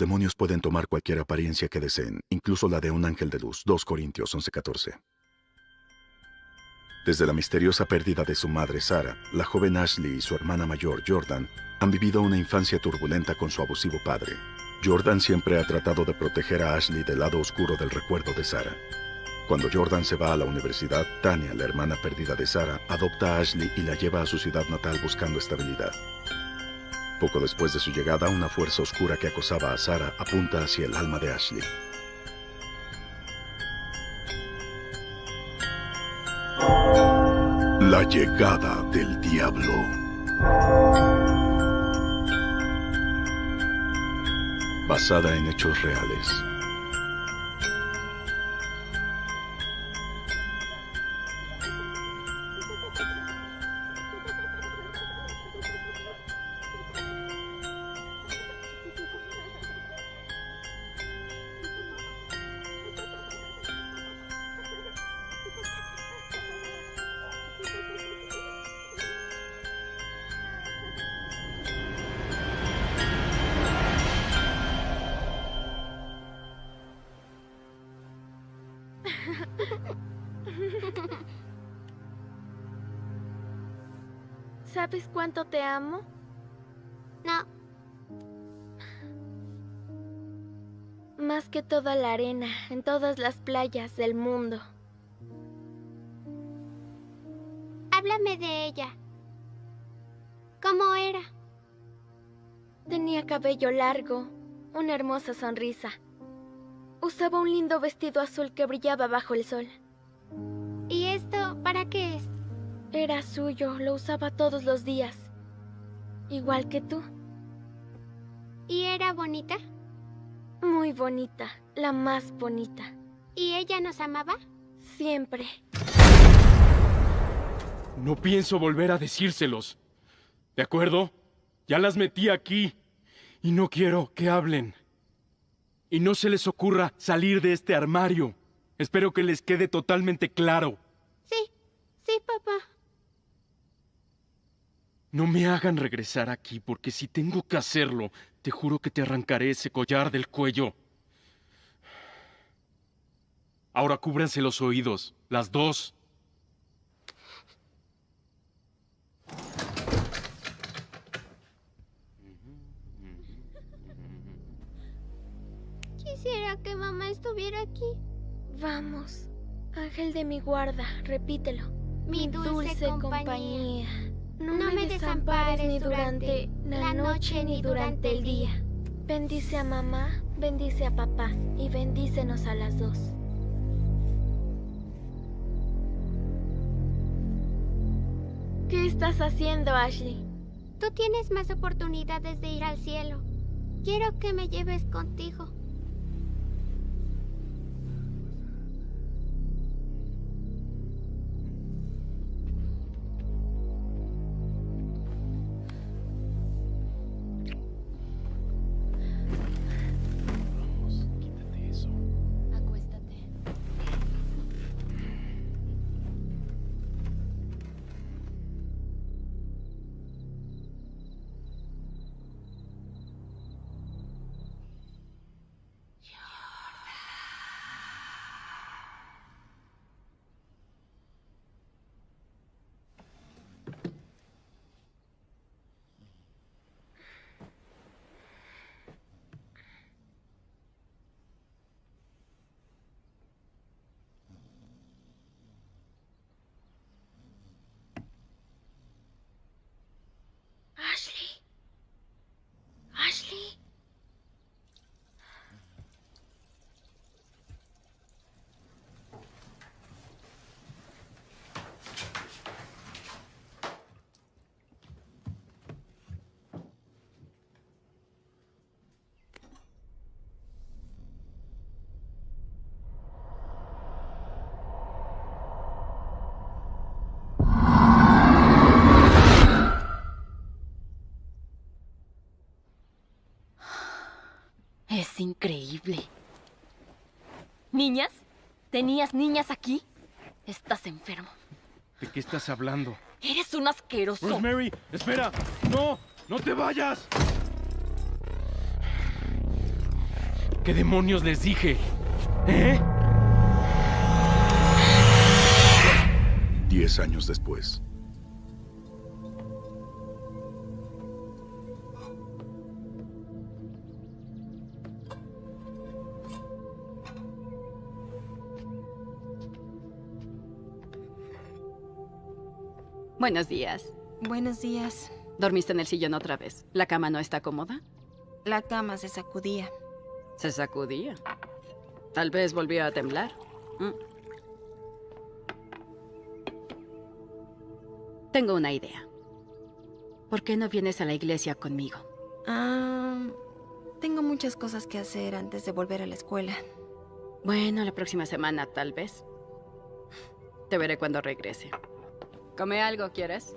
Demonios pueden tomar cualquier apariencia que deseen, incluso la de un ángel de luz. 2 Corintios 11:14. Desde la misteriosa pérdida de su madre Sara, la joven Ashley y su hermana mayor Jordan han vivido una infancia turbulenta con su abusivo padre. Jordan siempre ha tratado de proteger a Ashley del lado oscuro del recuerdo de Sara. Cuando Jordan se va a la universidad, Tania, la hermana perdida de Sara, adopta a Ashley y la lleva a su ciudad natal buscando estabilidad. Poco después de su llegada, una fuerza oscura que acosaba a Sara apunta hacia el alma de Ashley. La llegada del diablo. Basada en hechos reales. Te amo? No, Más que toda la arena en todas las playas del mundo. háblame de ella. ¿Cómo era? Tenía cabello largo, una hermosa sonrisa. Usaba un lindo vestido azul que brillaba bajo el sol. ¿Y esto para qué es? Era suyo, lo usaba todos los días. Igual que tú. ¿Y era bonita? Muy bonita, la más bonita. ¿Y ella nos amaba? Siempre. No pienso volver a decírselos. ¿De acuerdo? Ya las metí aquí. Y no quiero que hablen. Y no se les ocurra salir de este armario. Espero que les quede totalmente claro. Sí, sí, papá. No me hagan regresar aquí, porque si tengo que hacerlo, te juro que te arrancaré ese collar del cuello. Ahora cúbranse los oídos, las dos. Quisiera que mamá estuviera aquí. Vamos. Ángel de mi guarda, repítelo. Mi dulce compañía. No, No me desampares ni durante la noche ni durante el día. Bendice a mamá, bendice a papá y bendícenos a las dos. ¿Qué estás haciendo, Ashley? Tú tienes más oportunidades de ir al cielo. Quiero que me lleves contigo. Es increíble. ¿Niñas? ¿Tenías niñas aquí? Estás enfermo. ¿De qué estás hablando? Eres un asqueroso. Rosemary, espera. No, no te vayas. ¿Qué demonios les dije? ¿Eh? Diez años después. Buenos días. Buenos días. ¿Dormiste en el sillón otra vez? ¿La cama no está cómoda? La cama se sacudía. Se sacudía. Tal vez volvió a temblar. Mm. Tengo una idea. ¿Por qué no vienes a la iglesia conmigo? Ah, tengo muchas cosas que hacer antes de volver a la escuela. Bueno, la próxima semana, tal vez. Te veré cuando regrese. ¿Come algo, quieres?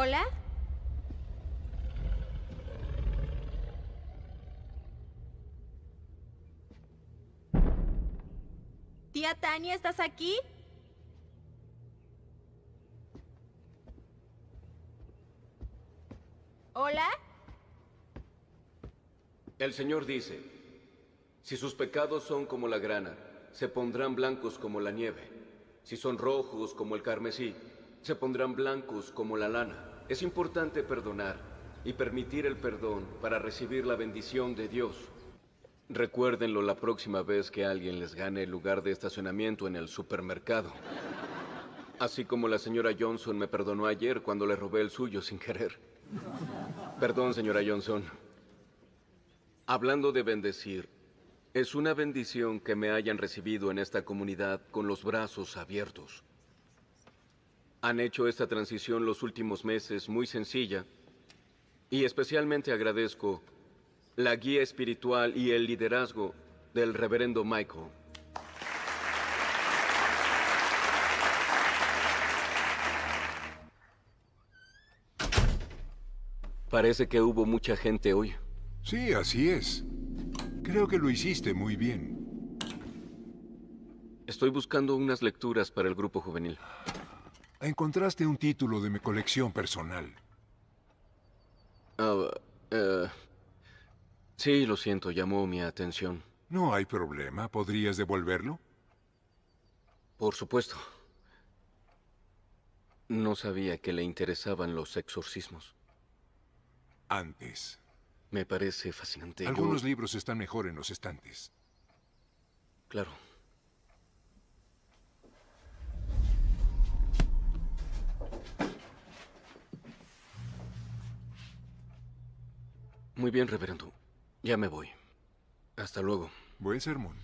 ¿Hola? Tía Tania, ¿estás aquí? ¿Hola? El Señor dice, si sus pecados son como la grana, se pondrán blancos como la nieve. Si son rojos como el carmesí, se pondrán blancos como la lana. Es importante perdonar y permitir el perdón para recibir la bendición de Dios. Recuérdenlo la próxima vez que alguien les gane el lugar de estacionamiento en el supermercado. Así como la señora Johnson me perdonó ayer cuando le robé el suyo sin querer. Perdón, señora Johnson. Hablando de bendecir, es una bendición que me hayan recibido en esta comunidad con los brazos abiertos. Han hecho esta transición los últimos meses muy sencilla y especialmente agradezco la guía espiritual y el liderazgo del reverendo Michael. Parece que hubo mucha gente hoy. Sí, así es. Creo que lo hiciste muy bien. Estoy buscando unas lecturas para el grupo juvenil. Encontraste un título de mi colección personal. Ah, eh, sí, lo siento, llamó mi atención. No hay problema. ¿Podrías devolverlo? Por supuesto. No sabía que le interesaban los exorcismos. Antes. Me parece fascinante. Yo- Algunos libros están mejor en los estantes. Claro. Muy bien, reverendo. Ya me voy. Hasta luego. Buen sermón.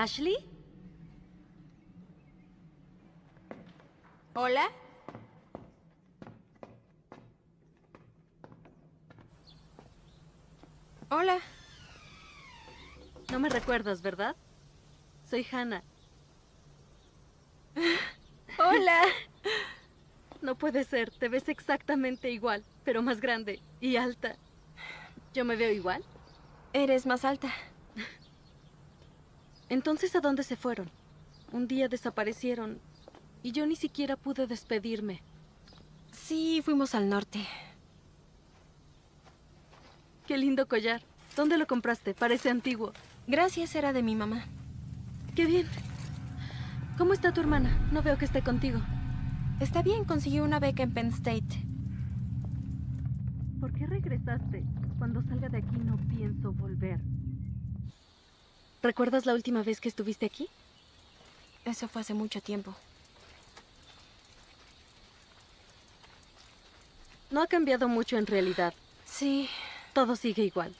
¿Ashley? ¿Hola? Hola. No me recuerdas, ¿verdad? Soy Hannah. Hola. No puede ser, te ves exactamente igual, pero más grande y alta. ¿Yo me veo igual? Eres más alta. Entonces, ¿a dónde se fueron? Un día desaparecieron y yo ni siquiera pude despedirme. Sí, fuimos al norte. Qué lindo collar. ¿Dónde lo compraste? Parece antiguo. Gracias, era de mi mamá. Qué bien. ¿Cómo está tu hermana? No veo que esté contigo. Está bien, consiguió una beca en Penn State. ¿Por qué regresaste? Cuando salga de aquí no pienso volver. ¿Recuerdas la última vez que estuviste aquí? Eso fue hace mucho tiempo. No ha cambiado mucho en realidad. Sí, Todo sigue igual.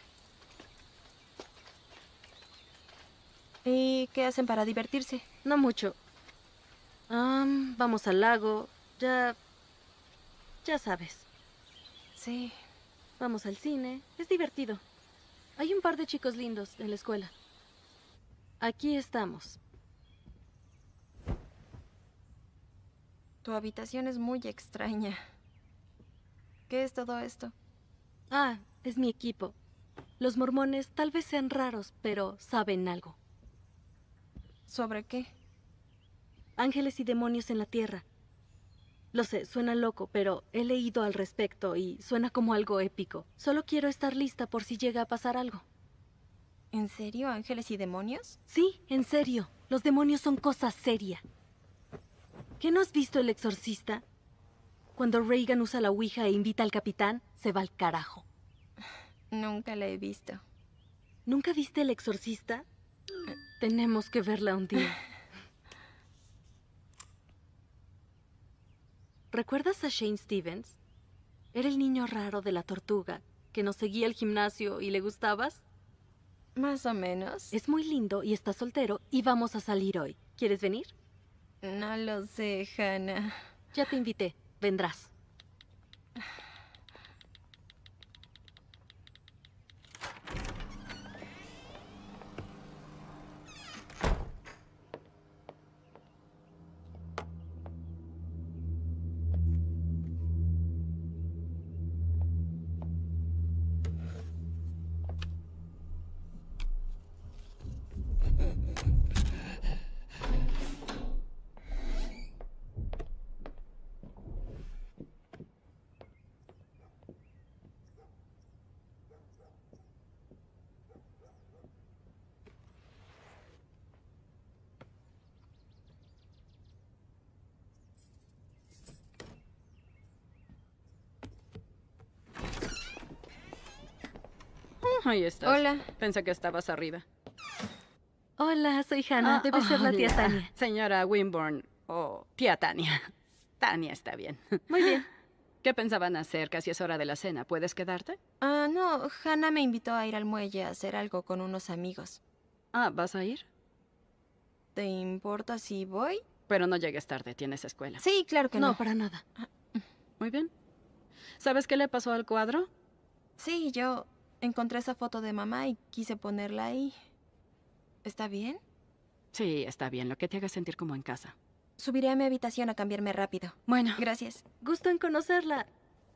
¿Y qué hacen para divertirse? No mucho. Am, vamos al lago. Ya... Ya sabes. Sí. Vamos al cine. Es divertido. Hay un par de chicos lindos en la escuela. Aquí estamos. Tu habitación es muy extraña. ¿Qué es todo esto? Ah, es mi equipo. Los mormones tal vez sean raros, pero saben algo. ¿Sobre qué? Ángeles y demonios en la tierra. Lo sé, suena loco, pero he leído al respecto y suena como algo épico. Solo quiero estar lista por si llega a pasar algo. ¿En serio, ángeles y demonios? Sí, en serio. Los demonios son cosa seria. ¿Qué no has visto el exorcista? Cuando Reagan usa la Ouija e invita al capitán, se va al carajo. Nunca la he visto. ¿Nunca viste el exorcista? Tenemos que verla un día. ¿Recuerdas a Shane Stevens? Era el niño raro de la tortuga, que nos seguía al gimnasio y le gustabas. Más o menos. Es muy lindo y está soltero y vamos a salir hoy. ¿Quieres venir? No lo sé, Hannah. Ya te invité. Vendrás. Ahí estás. Hola. Pensé que estabas arriba. Hola, soy Hannah. Ah, Debe ser la tía hola, Tania. Señora Winborn o tía Tania. Tania está bien. Muy bien. ¿Qué pensaban hacer? Casi es hora de la cena. ¿Puedes quedarte? Ah, no, Hannah me invitó a ir al muelle a hacer algo con unos amigos. Ah, ¿vas a ir? ¿Te importa si voy? Pero no llegues tarde, tienes escuela. Sí, claro que no. No, para nada. Muy bien. ¿Sabes qué le pasó al cuadro? Sí, yo encontré esa foto de mamá y quise ponerla ahí. ¿Está bien? Sí, está bien, lo que te haga sentir como en casa. Subiré a mi habitación a cambiarme rápido. Bueno, Gracias. Gusto en conocerla.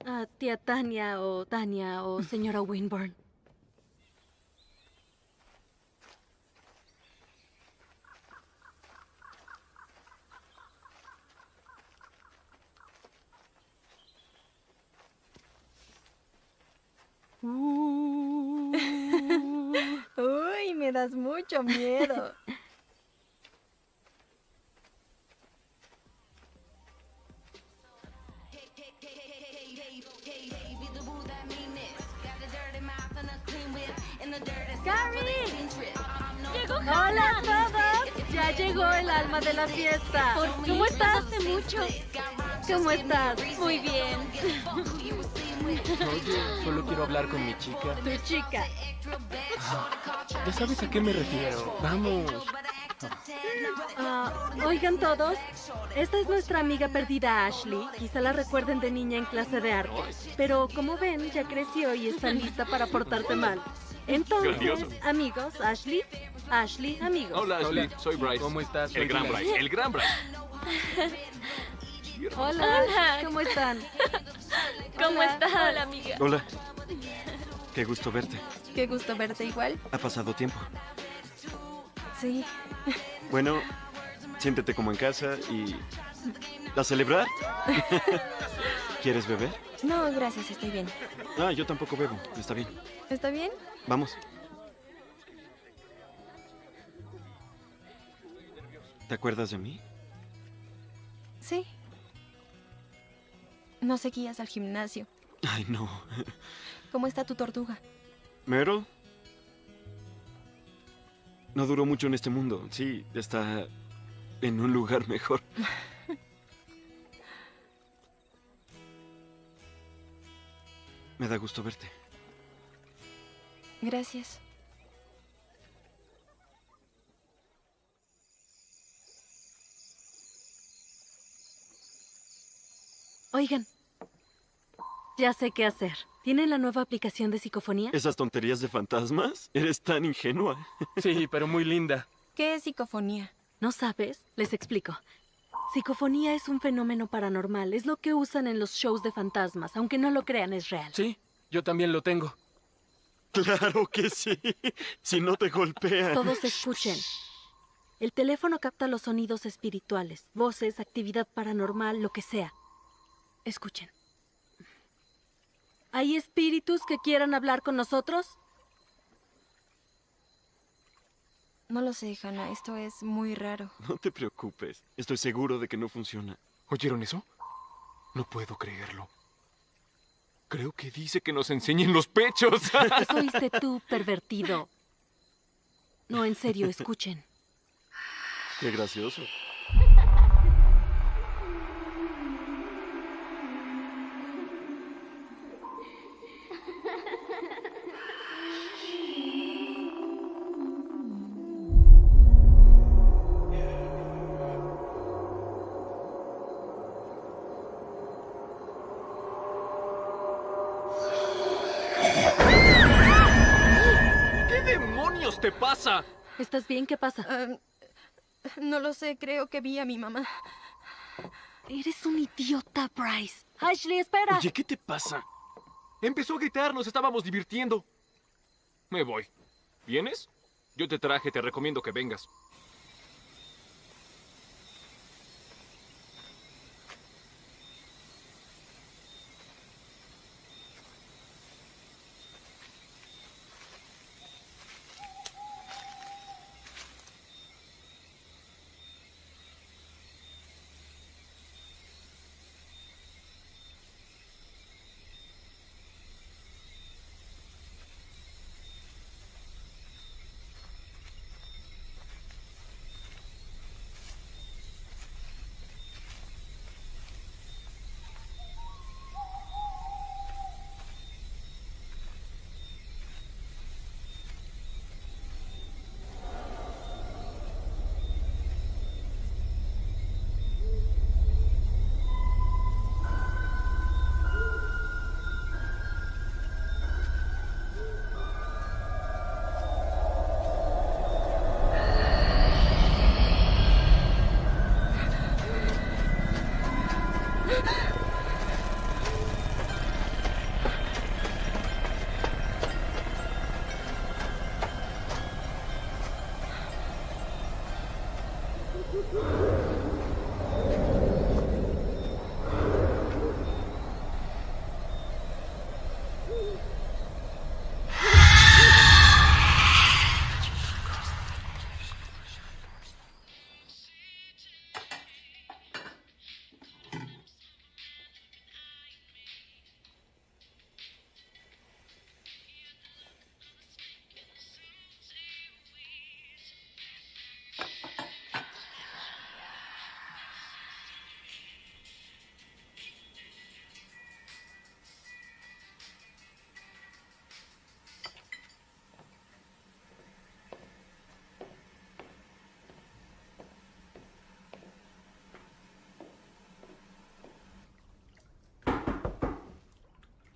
Ah, tía Tania o Tania o señora Winburn. Uy, me das mucho miedo. ¡Hola a todos! Ya llegó el alma de la fiesta. ¿Cómo estás? Hace mucho. ¿Cómo estás? Muy bien. Oye, solo quiero hablar con mi chica. Tu chica. Ya sabes a qué me refiero. Vamos. Ah, oigan todos, esta es nuestra amiga perdida Ashley. Quizá la recuerden de niña en clase de arte. Pero como ven, ya creció y está lista para portarse mal. Entonces, Grandioso. amigos, Ashley, Ashley, amigos. Hola, Ashley. Soy Bryce. ¿Cómo estás? El Soy gran. Bryce. El gran Bryce. Hola, ¿cómo están? ¿Cómo estás? Hola, amiga. Hola. Qué gusto verte. Qué gusto verte igual. Ha pasado tiempo. Sí. Bueno, siéntete como en casa y... ¿A celebrar? ¿Quieres beber? No, gracias, estoy bien. Ah, yo tampoco bebo. Está bien. ¿Está bien? Vamos. ¿Te acuerdas de mí? Sí. No seguías al gimnasio. Ay, no. ¿Cómo está tu tortuga? ¿Mero? No duró mucho en este mundo. Sí, está en un lugar mejor. Me da gusto verte. Gracias. Oigan, ya sé qué hacer. ¿Tienen la nueva aplicación de psicofonía? ¿Esas tonterías de fantasmas? Eres tan ingenua. Sí, pero muy linda. ¿Qué es psicofonía? ¿No sabes? Les explico. Psicofonía es un fenómeno paranormal. Es lo que usan en los shows de fantasmas. Aunque no lo crean, es real. Sí, yo también lo tengo. Claro que sí. Si no te golpean. Todos escuchen. El teléfono capta los sonidos espirituales, voces, actividad paranormal, lo que sea. Escuchen. ¿Hay espíritus que quieran hablar con nosotros? No lo sé, Hannah. Esto es muy raro. No te preocupes. Estoy seguro de que no funciona. ¿Oyeron eso? No puedo creerlo. Creo que dice que nos enseñen los pechos. Eso oíste tú, pervertido. No, en serio, escuchen. Qué gracioso. ¿Estás bien? ¿Qué pasa? Ah, no lo sé, creo que vi a mi mamá. Eres un idiota, Bryce. Ashley, espera. Oye, ¿qué te pasa? Empezó a gritar, nos estábamos divirtiendo. Me voy. ¿Vienes? Yo te traje, te recomiendo que vengas.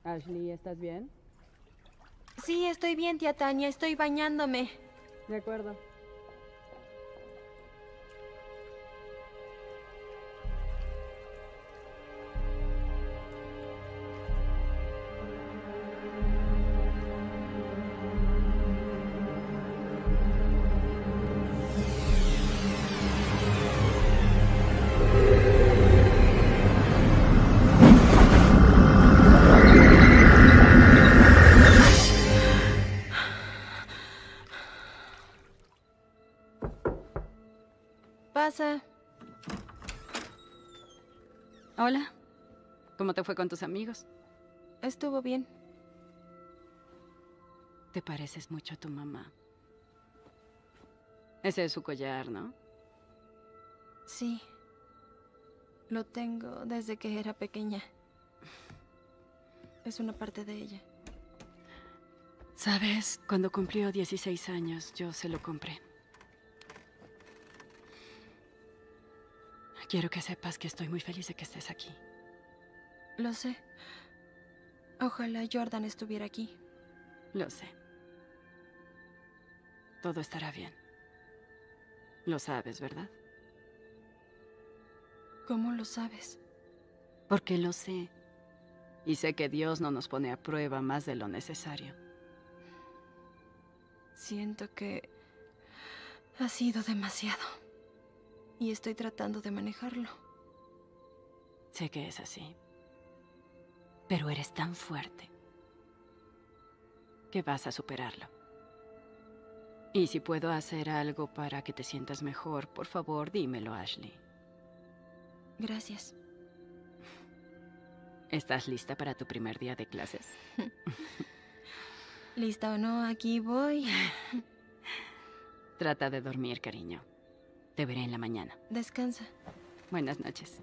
Ashley, ¿estás bien? Sí, estoy bien, tía Tania. Estoy bañándome. De acuerdo. Pasa. Hola. ¿Cómo te fue con tus amigos? Estuvo bien. Te pareces mucho a tu mamá. Ese es su collar, ¿no? Sí. Lo tengo desde que era pequeña. Es una parte de ella. Sabes, cuando cumplió 16 años, yo se lo compré. Quiero que sepas que estoy muy feliz de que estés aquí. Lo sé. Ojalá Jordan estuviera aquí. Lo sé. Todo estará bien. Lo sabes, ¿verdad? ¿Cómo lo sabes? Porque lo sé. Y sé que Dios no nos pone a prueba más de lo necesario. Siento que ha sido demasiado. Y estoy tratando de manejarlo. Sé que es así. Pero eres tan fuerte que vas a superarlo. Y si puedo hacer algo para que te sientas mejor, por favor, dímelo, Ashley. Gracias. ¿Estás lista para tu primer día de clases? Lista o no, aquí voy. Trata de dormir, cariño. Te veré en la mañana. Descansa. Buenas noches.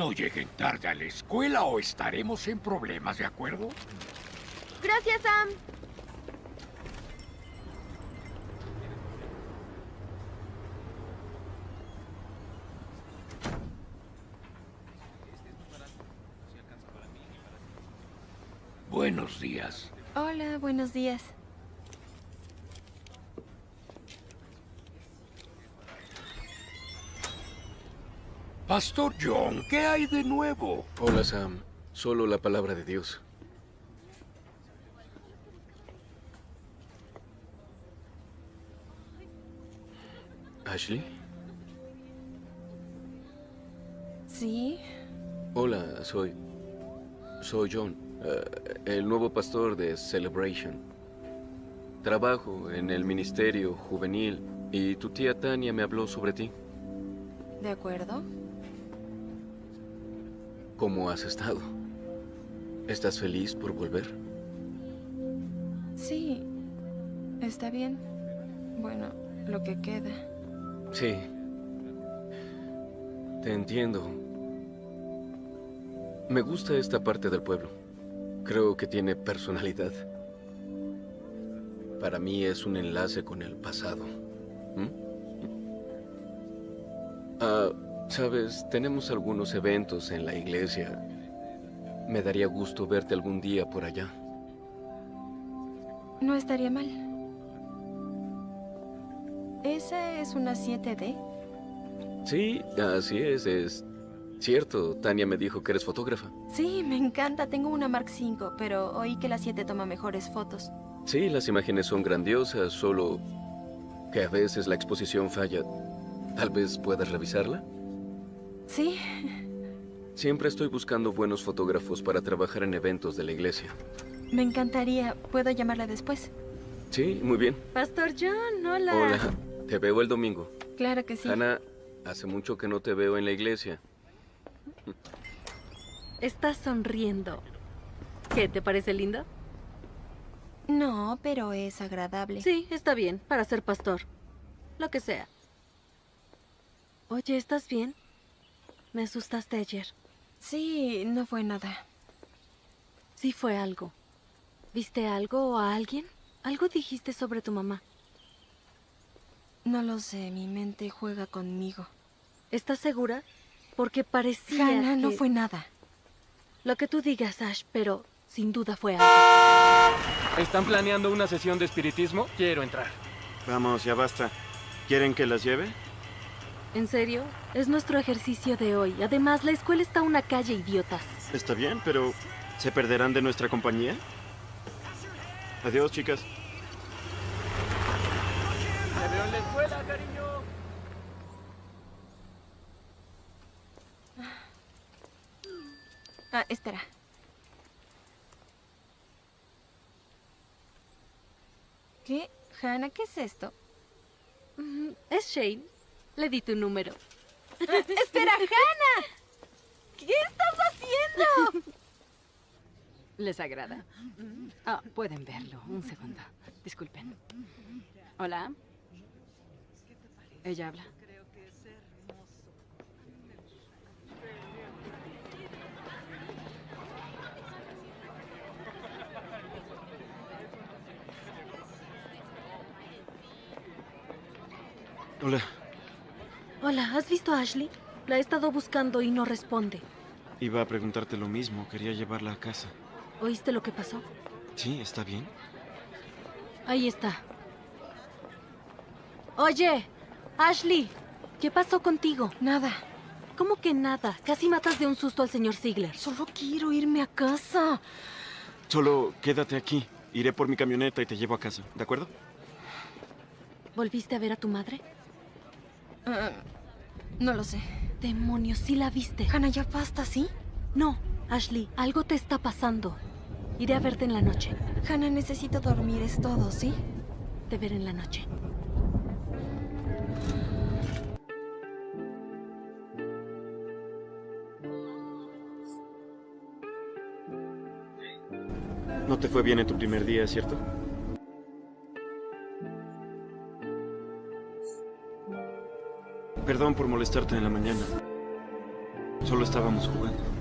No lleguen tarde a la escuela o estaremos en problemas, ¿de acuerdo? Gracias, Sam. Buenos días. Hola, buenos días. Pastor John, ¿qué hay de nuevo? Hola, Sam. Solo la palabra de Dios. ¿Ashley? ¿Sí? Hola, soy... Soy John, eh, el nuevo pastor de Celebration. Trabajo en el ministerio juvenil y tu tía Tania me habló sobre ti. ¿De acuerdo? ¿Cómo has estado? ¿Estás feliz por volver? Sí. Está bien. Bueno, lo que queda. Sí. Te entiendo. Me gusta esta parte del pueblo. Creo que tiene personalidad. Para mí es un enlace con el pasado. ¿Mm? Ah, sabes, tenemos algunos eventos en la iglesia. Me daría gusto verte algún día por allá. No estaría mal. ¿Esa es una 7D? Sí, así es, es cierto. Tania me dijo que eres fotógrafa. Sí, me encanta. Tengo una Mark V, pero oí que la 7 toma mejores fotos. Sí, las imágenes son grandiosas, solo que a veces la exposición falla. Tal vez puedas revisarla. Sí. Siempre estoy buscando buenos fotógrafos para trabajar en eventos de la iglesia. Me encantaría. ¿Puedo llamarla después? Sí, muy bien. Pastor John, hola. Hola, te veo el domingo. Claro que sí. Ana, hace mucho que no te veo en la iglesia. Estás sonriendo. ¿Qué, te parece lindo? No, pero es agradable. Sí, está bien, para ser pastor. Lo que sea. Oye, ¿estás bien? Me asustaste ayer. Sí, no fue nada. Sí fue algo. ¿Viste algo o a alguien? Algo dijiste sobre tu mamá. No lo sé, mi mente juega conmigo. ¿Estás segura? Porque parecía Hannah, no que- fue nada. Lo que tú digas, Ash, pero sin duda fue algo. ¿Están planeando una sesión de espiritismo? Quiero entrar. Vamos, ya basta. ¿Quieren que las lleve? ¿En serio? Es nuestro ejercicio de hoy. Además, la escuela está a una calle, idiotas. Está bien, pero ¿se perderán de nuestra compañía? Adiós, chicas. Te veo en la escuela, cariño. Ah, espera. ¿Qué? Hannah, ¿qué es esto? Es Shane. Le di tu número. ¡Espera, Hannah! ¿Qué estás haciendo? ¿Les agrada? Ah, pueden verlo. Un segundo. Disculpen. Hola. Ella habla. Hola. Hola, ¿has visto a Ashley? La he estado buscando y no responde. Iba a preguntarte lo mismo. Quería llevarla a casa. ¿Oíste lo que pasó? Sí, está bien. Ahí está. Oye, Ashley, ¿qué pasó contigo? Nada. ¿Cómo que nada? Casi matas de un susto al señor Ziegler. Solo quiero irme a casa. Solo quédate aquí. Iré por mi camioneta y te llevo a casa, ¿de acuerdo? ¿Volviste a ver a tu madre? Ah, no lo sé. Demonios, sí la viste. Hannah, ya basta, ¿sí? No, Ashley, algo te está pasando. Iré a verte en la noche. Hannah, necesito dormir, es todo, ¿sí? Te veré en la noche. No te fue bien en tu primer día, ¿cierto? Perdón por molestarte en la mañana. Solo estábamos jugando.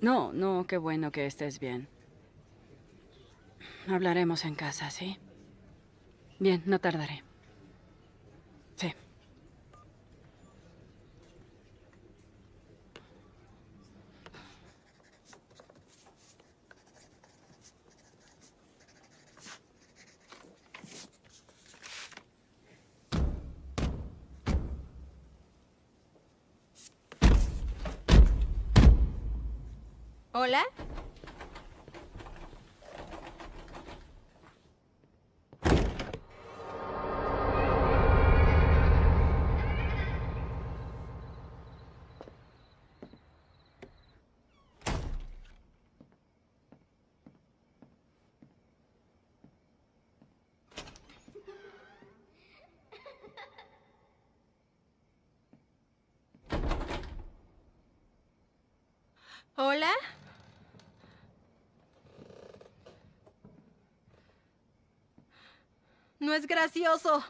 No, no, qué bueno que estés bien. Hablaremos en casa, ¿sí? Bien, no tardaré. Sí. ¿Hola? ¿Hola? No es gracioso.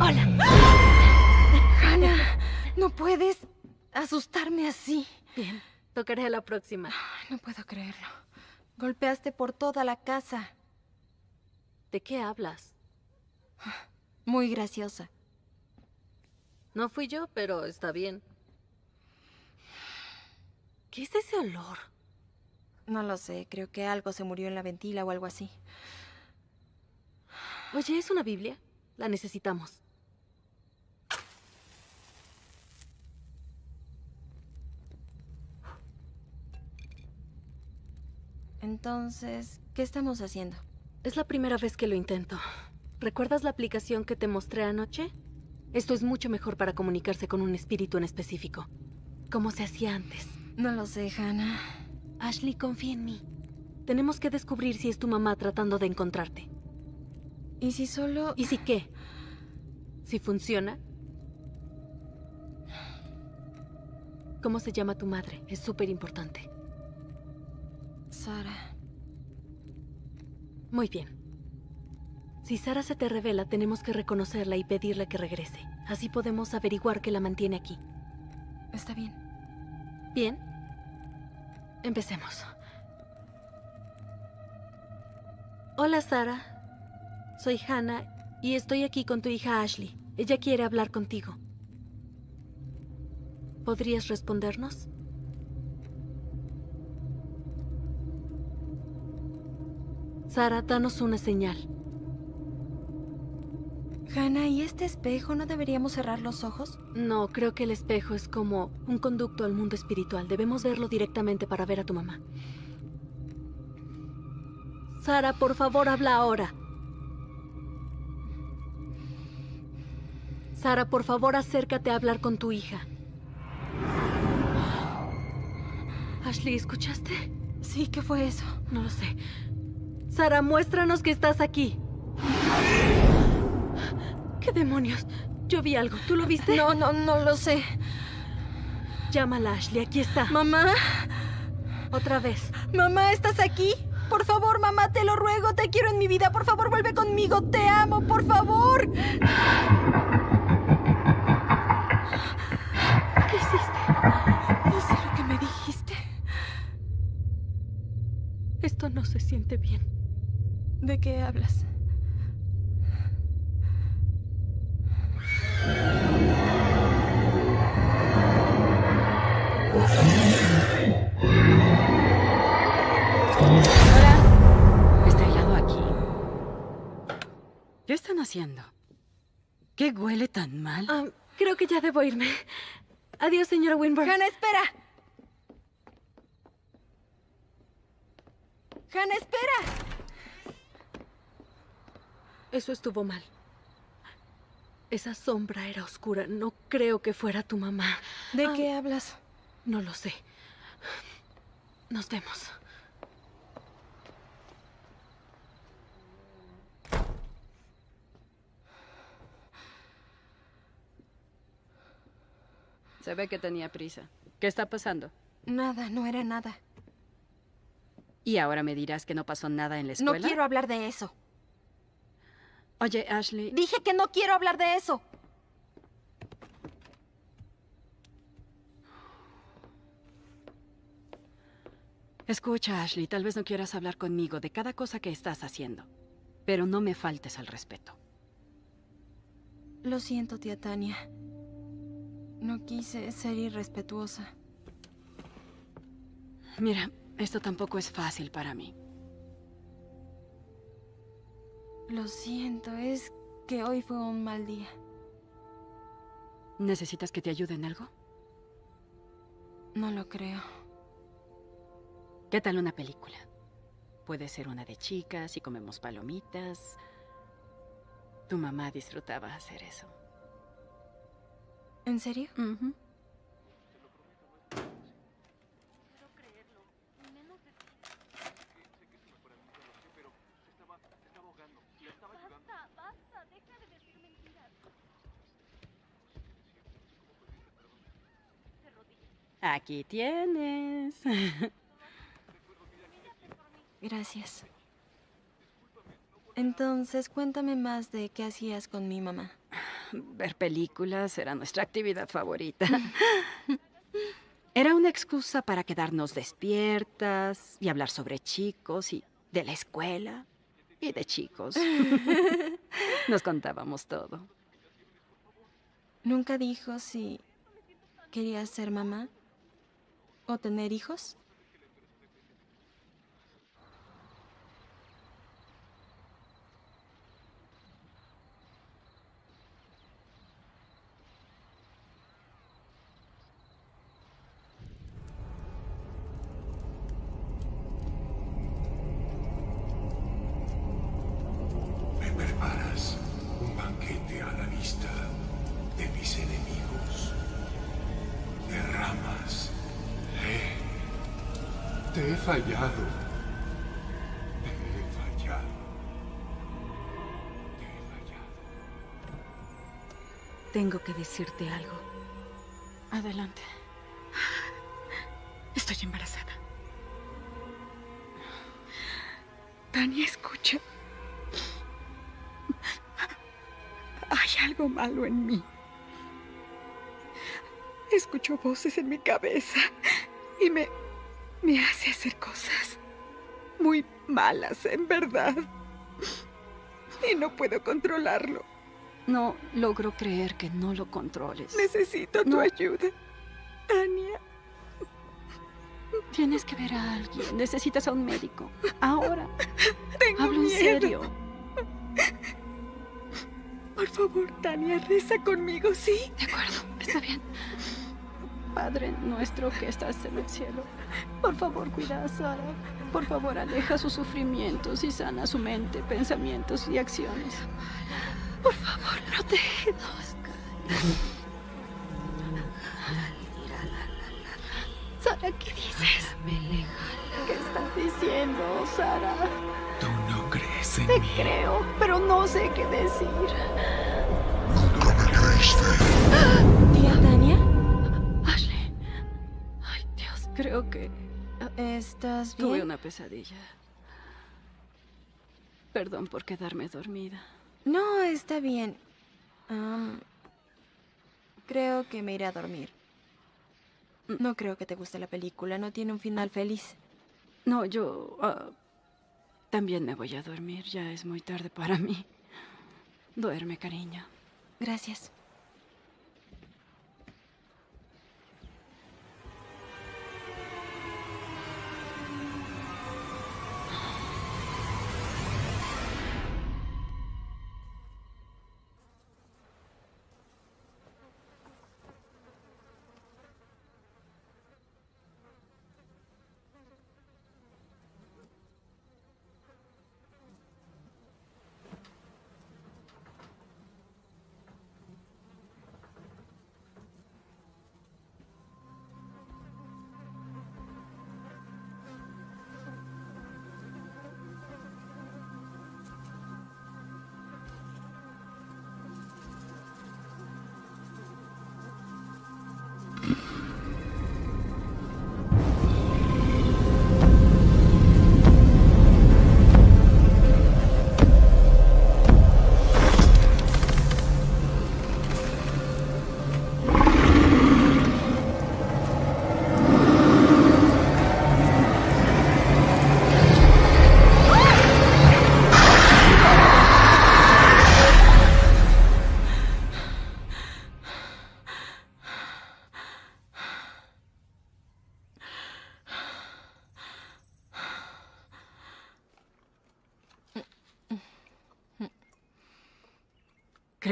Hola. Hannah, no puedes asustarme así. Bien, tocaré a la próxima. No puedo creerlo. Golpeaste por toda la casa. ¿De qué hablas? Muy graciosa. No fui yo, pero está bien. ¿Qué es ese olor? No lo sé, creo que algo se murió en la ventila o algo así. Oye, ¿es una Biblia? La necesitamos. Entonces, ¿qué estamos haciendo? Es la primera vez que lo intento. ¿Recuerdas la aplicación que te mostré anoche? Esto es mucho mejor para comunicarse con un espíritu en específico. Como se hacía antes. No lo sé, Hannah. Ashley, confía en mí. Tenemos que descubrir si es tu mamá tratando de encontrarte. ¿Y si solo...? ¿Y si qué? Si funciona. ¿Cómo se llama tu madre? Es súper importante. Sara. Muy bien. Si Sara se te revela, tenemos que reconocerla y pedirle que regrese. Así podemos averiguar qué la mantiene aquí. Está bien. Bien. Empecemos. Hola, Sara. Soy Hannah y estoy aquí con tu hija Ashley. Ella quiere hablar contigo. ¿Podrías respondernos? Sara, danos una señal. Hannah, ¿y este espejo no deberíamos cerrar los ojos? No, creo que el espejo es como un conducto al mundo espiritual. Debemos verlo directamente para ver a tu mamá. Sara, por favor, habla ahora. Sara, por favor, acércate a hablar con tu hija. Ashley, ¿escuchaste? Sí, ¿qué fue eso? No lo sé. Sara, muéstranos que estás aquí. ¿Qué demonios? Yo vi algo. ¿Tú lo viste? No, no, no lo sé. Llámala, Ashley. Aquí está. Mamá. Otra vez. Mamá, ¿estás aquí? Por favor, mamá, te lo ruego. Te quiero en mi vida. Por favor, vuelve conmigo. Te amo, por favor. ¿Qué hiciste? Hice lo que me dijiste. Esto no se siente bien. ¿De qué hablas? Hola. Está helado aquí. ¿Qué están haciendo? ¿Qué huele tan mal? Ah, creo que ya debo irme. Adiós, señora Winburn. Hannah, espera. Hannah, espera. Eso estuvo mal. Esa sombra era oscura. No creo que fuera tu mamá. ¿De qué hablas? No lo sé. Nos vemos. Se ve que tenía prisa. ¿Qué está pasando? Nada, no era nada. ¿Y ahora me dirás que no pasó nada en la escuela? No quiero hablar de eso. Oye, Ashley. Dije que no quiero hablar de eso. Escucha, Ashley, tal vez no quieras hablar conmigo de cada cosa que estás haciendo, pero no me faltes al respeto. Lo siento, tía Tania. No quise ser irrespetuosa. Mira, esto tampoco es fácil para mí. Lo siento, es que hoy fue un mal día. ¿Necesitas que te ayude en algo? No lo creo. ¿Qué tal una película? Puede ser una de chicas y comemos palomitas. Tu mamá disfrutaba hacer eso. ¿En serio? Aquí tienes. Gracias. Entonces, cuéntame más de qué hacías con mi mamá. Ver películas era nuestra actividad favorita. Era una excusa para quedarnos despiertas y hablar sobre chicos y de la escuela y de chicos. Nos contábamos todo. ¿Nunca dijo si quería ser mamá o tener hijos? Te he fallado. Te he fallado. Tengo que decirte algo. Adelante. Estoy embarazada. Tania, escucha. Hay algo malo en mí. Escucho voces en mi cabeza y me, me hace hacer cosas muy malas, en verdad. Y no puedo controlarlo. No logro creer que no lo controles. Necesito tu ayuda. Tania. Tienes que ver a alguien. Necesitas a un médico. Ahora. Tengo Hablo en serio. Por favor, Tania, reza conmigo, ¿sí? De acuerdo, está bien. Padre nuestro que estás en el cielo, por favor cuida a Sara. Por favor aleja sus sufrimientos y sana su mente, pensamientos y acciones. Por favor, protégenos. Sara, ¿qué dices? ¿Qué estás diciendo, Sara? Tú no crees en Te mí. creo, pero no sé qué decir. Nunca me ¿Tía creo que ¿Estás bien? tuve una pesadilla. Perdón por quedarme dormida. No, está bien. Creo que me iré a dormir. No creo que te guste la película, no tiene un final feliz. No, yo ah, también me voy a dormir. Ya es muy tarde para mí. Duerme, cariño. Gracias.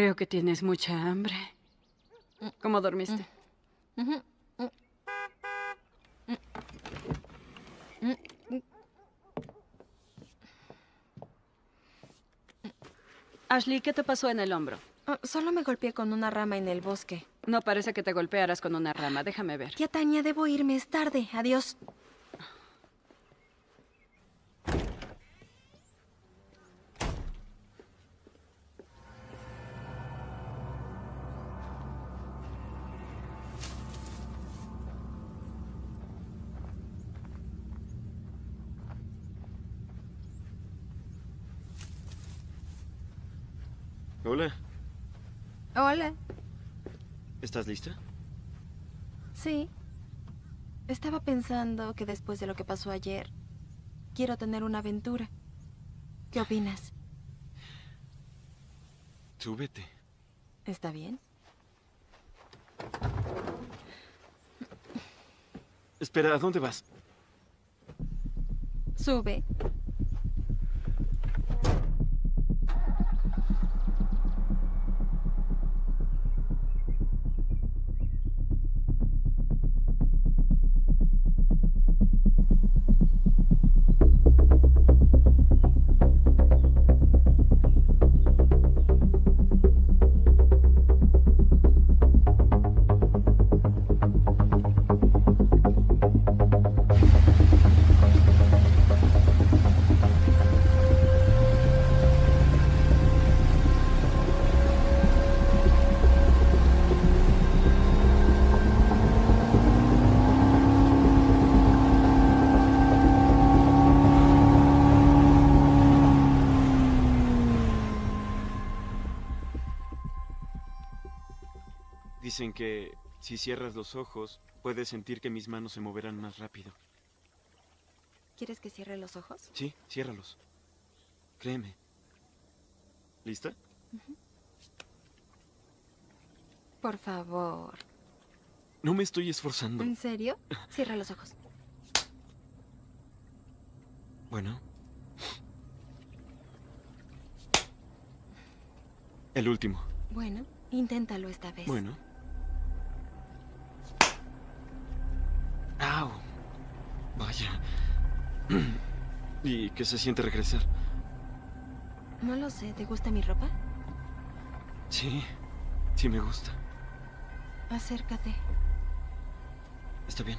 Creo que tienes mucha hambre. ¿Cómo dormiste? Ashley, ¿qué te pasó en el hombro? Ah, solo me golpeé con una rama en el bosque. No parece que te golpearas con una rama. Déjame ver. Tía Tania, debo irme, es tarde. Adiós. Hola, Hola. ¿estás lista? Sí. Estaba pensando que después de lo que pasó ayer, quiero tener una aventura. ¿Qué opinas? Súbete. ¿Está bien? Espera, ¿a dónde vas? Sube. Dicen que si cierras los ojos, puedes sentir que mis manos se moverán más rápido. ¿Quieres que cierre los ojos? Sí, ciérralos. Créeme. ¿Lista? Por favor. No me estoy esforzando. ¿En serio? Cierra los ojos. Bueno. El último. Bueno, inténtalo esta vez. Bueno. ¡Au! Vaya. ¿Y qué se siente regresar? No lo sé, ¿te gusta mi ropa? Sí, sí me gusta. Acércate. Está bien.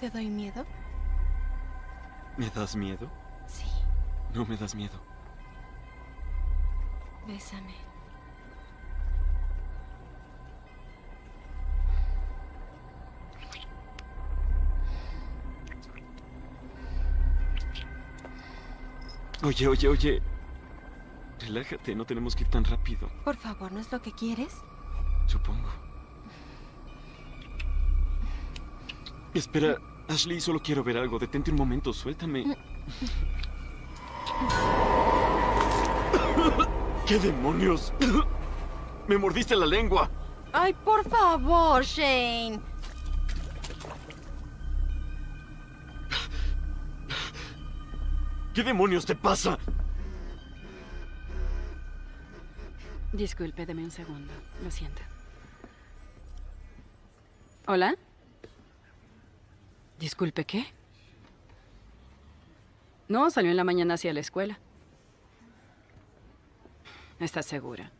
¿Te doy miedo? ¿Me das miedo? No me das miedo. Bésame. Oye, oye, oye. Relájate, no tenemos que ir tan rápido. Por favor, ¿no es lo que quieres? Supongo. Espera, Ashley, solo quiero ver algo. Detente un momento, suéltame. ¿Qué demonios? Me mordiste la lengua. Ay, por favor, Shane. ¿Qué demonios te pasa? Disculpe, deme un segundo. Lo siento. ¿Hola? Disculpe, ¿qué? No, salió en la mañana hacia la escuela. ¿Estás segura?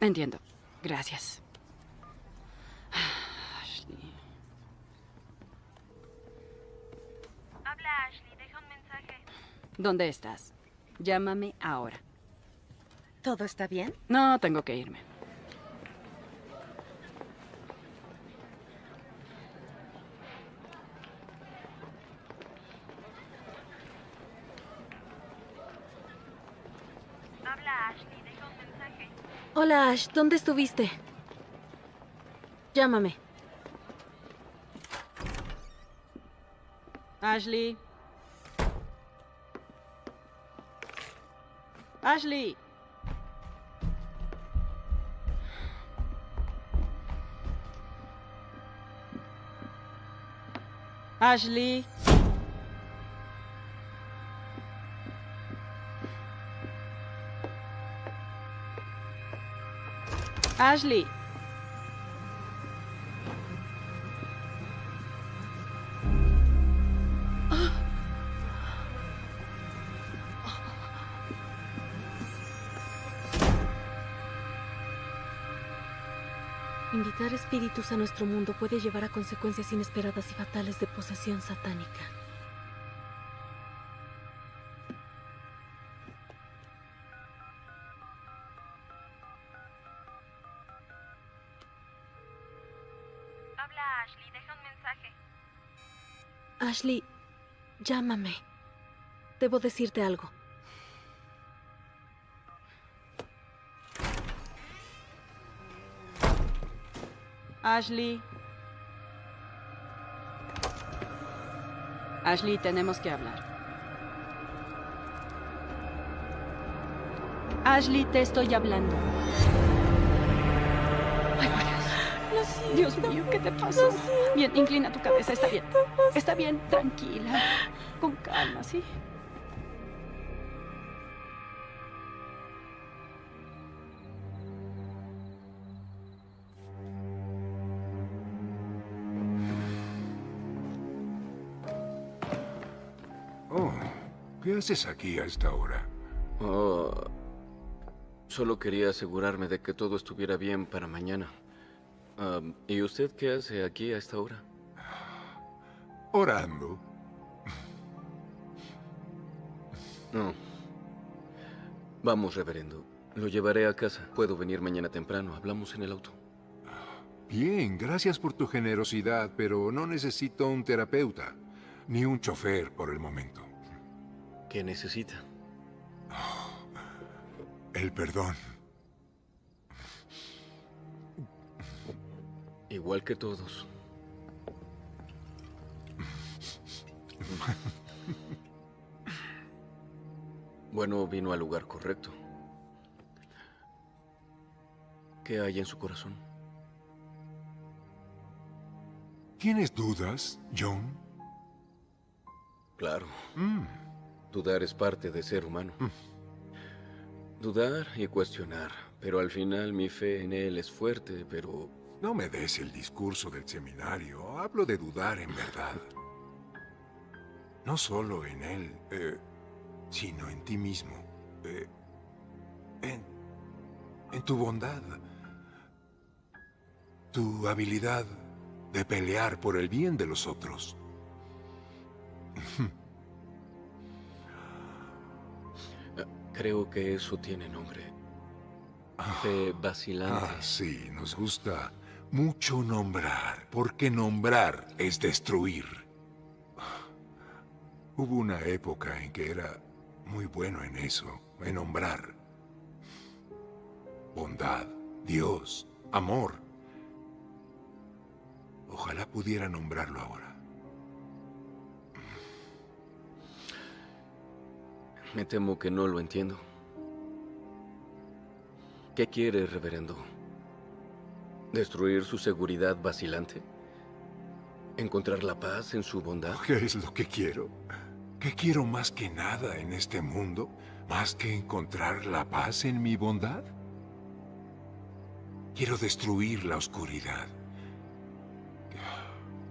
Entiendo. Gracias. Ashley. Habla Ashley, deja un mensaje. ¿Dónde estás? Llámame ahora. ¿Todo está bien? No, tengo que irme. Habla Ashley, deja un mensaje. Hola Ash, ¿dónde estuviste? Llámame. Ashley. Ashley. Ashley. Ashley. Invitar espíritus a nuestro mundo puede llevar a consecuencias inesperadas y fatales de posesión satánica. Llámame. Debo decirte algo. Ashley. Ashley, tenemos que hablar. Ashley, te estoy hablando. Dios mío, ¿qué te pasó? Bien, inclina tu cabeza, está bien. Está bien, tranquila. Con calma, ¿sí? Oh, ¿qué haces aquí a esta hora? Oh, solo quería asegurarme de que todo estuviera bien para mañana. ¿Y usted qué hace aquí a esta hora? Orando. No. Vamos, reverendo. Lo llevaré a casa. Puedo venir mañana temprano. Hablamos en el auto. Bien, gracias por tu generosidad, pero no necesito un terapeuta, ni un chofer por el momento. ¿Qué necesita? El perdón. Igual que todos. Bueno, vino al lugar correcto. ¿Qué hay en su corazón? ¿Tienes dudas, John? Claro. Mm. Dudar es parte de ser humano. Dudar y cuestionar. Pero al final mi fe en él es fuerte, pero... No me des el discurso del seminario. Hablo de dudar en verdad. No solo en él, eh, sino en ti mismo. Eh, en, en tu bondad. Tu habilidad de pelear por el bien de los otros. Creo que eso tiene nombre. Fe vacilante. Ah, sí, nos gusta mucho nombrar, porque nombrar es destruir. Hubo una época en que era muy bueno en eso, en nombrar. Bondad, Dios, amor. Ojalá pudiera nombrarlo ahora. Me temo que no lo entiendo. ¿Qué quiere, reverendo? ¿Destruir su seguridad vacilante? ¿Encontrar la paz en su bondad? ¿Qué es lo que quiero? ¿Qué quiero más que nada en este mundo? ¿Más que encontrar la paz en mi bondad? Quiero destruir la oscuridad.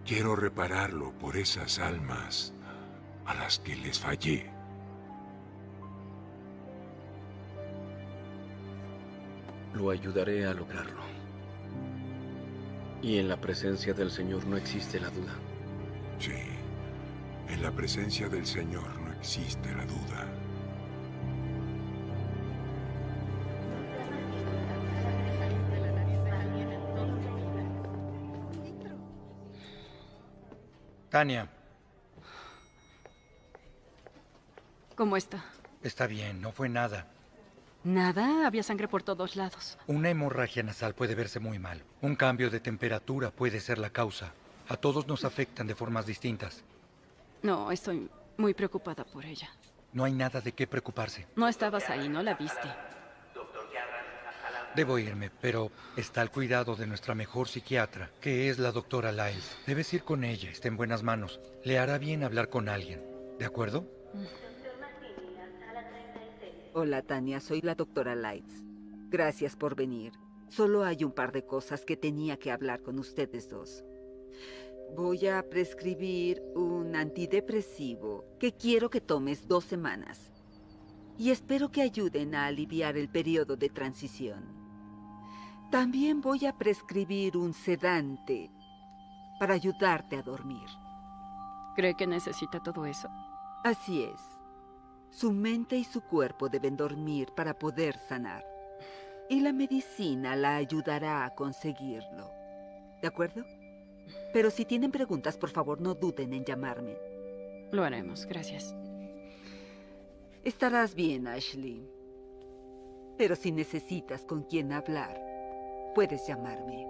Quiero repararlo por esas almas a las que les fallé. Lo ayudaré a lograrlo. Y en la presencia del Señor no existe la duda. Sí, en la presencia del Señor no existe la duda. Tania, ¿Cómo está? está bien, no fue nada. Nada, había sangre por todos lados. Una hemorragia nasal puede verse muy mal. Un cambio de temperatura puede ser la causa. A todos nos afectan de formas distintas. No, estoy muy preocupada por ella. No hay nada de qué preocuparse. No estabas ahí, no la viste. Debo irme, pero está al cuidado de nuestra mejor psiquiatra, que es la doctora Lyles. Debes ir con ella, está en buenas manos. Le hará bien hablar con alguien. ¿De acuerdo? Hola, Tania, soy la doctora Lights. Gracias por venir. Solo hay un par de cosas que tenía que hablar con ustedes dos. Voy a prescribir un antidepresivo que quiero que tomes dos semanas. Y espero que ayuden a aliviar el periodo de transición. También voy a prescribir un sedante para ayudarte a dormir. ¿Cree que necesita todo eso? Así es. Su mente y su cuerpo deben dormir para poder sanar. Y la medicina la ayudará a conseguirlo. ¿De acuerdo? Pero si tienen preguntas, por favor no duden en llamarme. Lo haremos, gracias. Estarás bien, Ashley. Pero si necesitas con quién hablar, puedes llamarme.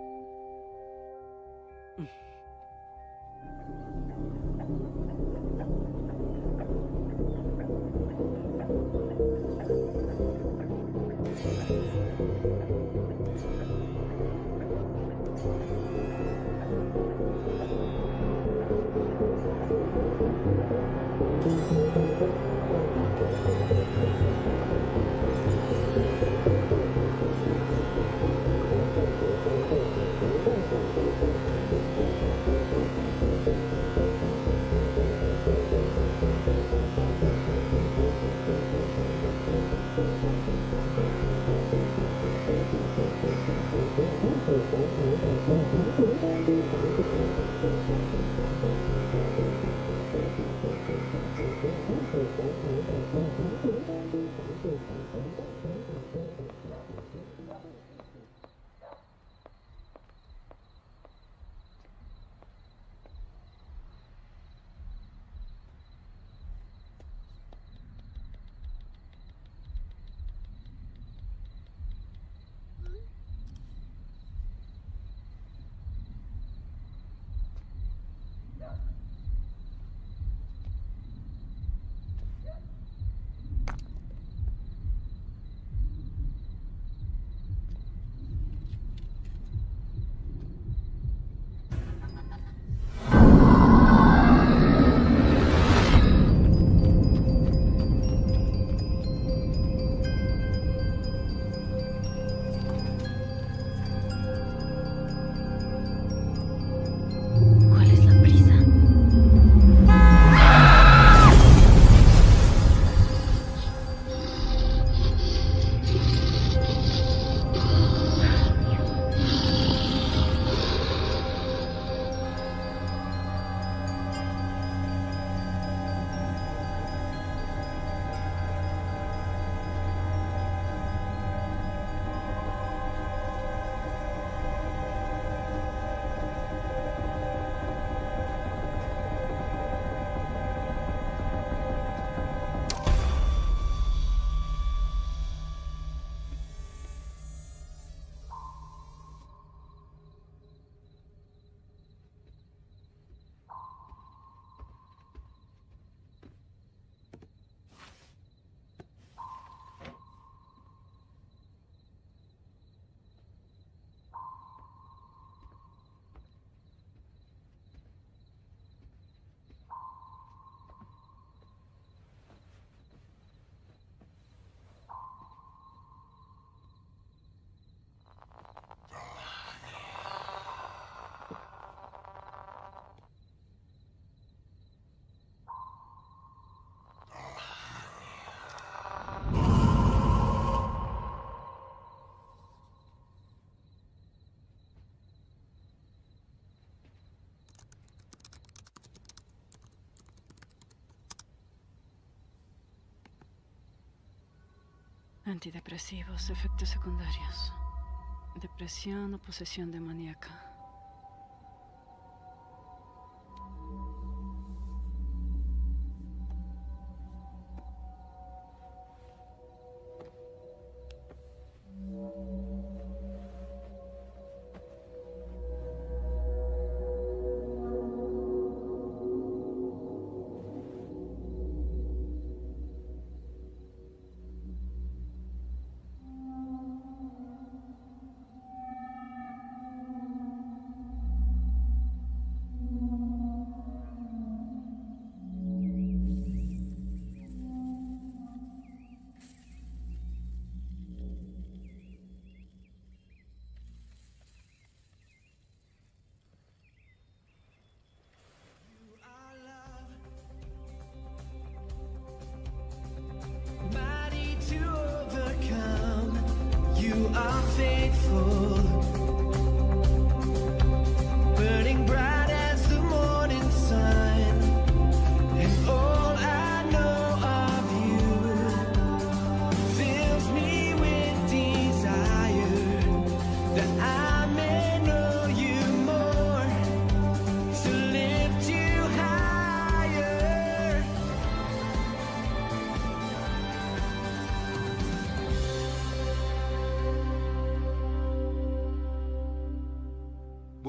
Antidepresivos, efectos secundarios. Depresión o posesión demoníaca.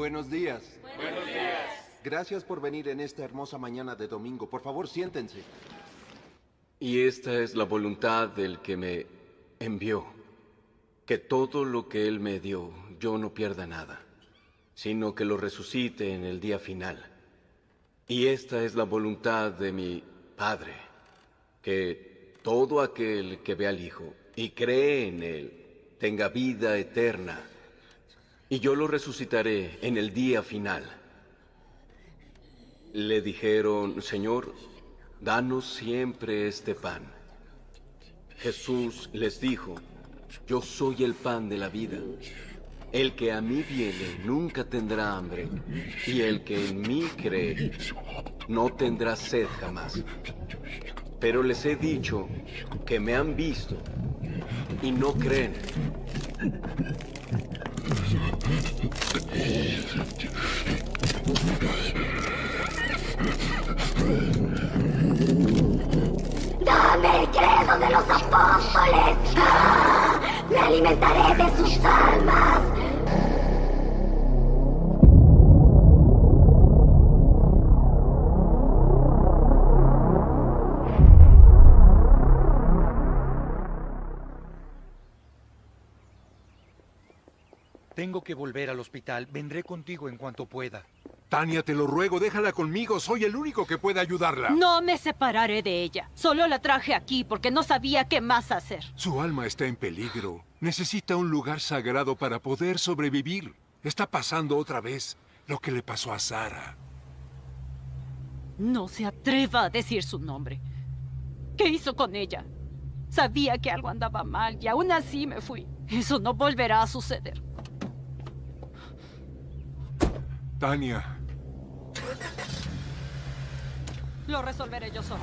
Buenos días. Buenos días. Gracias por venir en esta hermosa mañana de domingo. Por favor, siéntense. Y esta es la voluntad del que me envió, que todo lo que Él me dio, yo no pierda nada, sino que lo resucite en el día final. Y esta es la voluntad de mi Padre, que todo aquel que ve al Hijo y cree en Él tenga vida eterna, y yo lo resucitaré en el día final. Le dijeron, Señor, danos siempre este pan. Jesús les dijo, yo soy el pan de la vida. El que a mí viene nunca tendrá hambre, y el que en mí cree no tendrá sed jamás. Pero les he dicho que me han visto y no creen. Dame el credo de los apóstoles. ¡Ah! Me alimentaré de sus almas. Tengo que volver al hospital. Vendré contigo en cuanto pueda. Tania, te lo ruego, déjala conmigo. Soy el único que puede ayudarla. No me separaré de ella. Solo la traje aquí porque no sabía qué más hacer. Su alma está en peligro. Necesita un lugar sagrado para poder sobrevivir. Está pasando otra vez lo que le pasó a Sara. No se atreva a decir su nombre. ¿Qué hizo con ella? Sabía que algo andaba mal y aún así me fui. Eso no volverá a suceder. Tania, Lo resolveré yo solo.